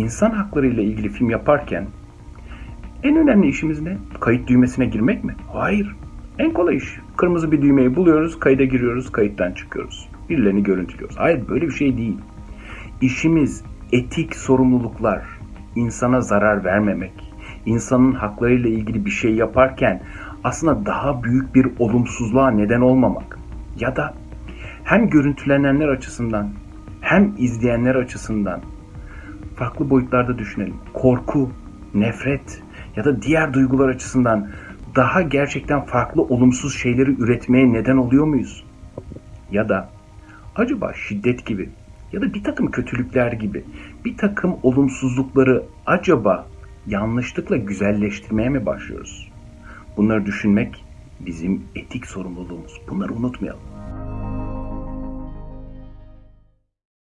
insan hakları ile ilgili film yaparken en önemli işimiz ne? Kayıt düğmesine girmek mi? Hayır. En kolay iş. Kırmızı bir düğmeyi buluyoruz, kayda giriyoruz, kayıttan çıkıyoruz. Birilerini görüntülüyoruz. Hayır böyle bir şey değil. İşimiz etik sorumluluklar, insana zarar vermemek, insanın haklarıyla ilgili bir şey yaparken aslında daha büyük bir olumsuzluğa neden olmamak ya da hem görüntülenenler açısından hem izleyenler açısından farklı boyutlarda düşünelim. Korku, nefret ya da diğer duygular açısından daha gerçekten farklı olumsuz şeyleri üretmeye neden oluyor muyuz? Ya da acaba şiddet gibi ya da bir takım kötülükler gibi bir takım olumsuzlukları acaba yanlışlıkla güzelleştirmeye mi başlıyoruz? Bunları düşünmek bizim etik sorumluluğumuz. Bunları unutmayalım.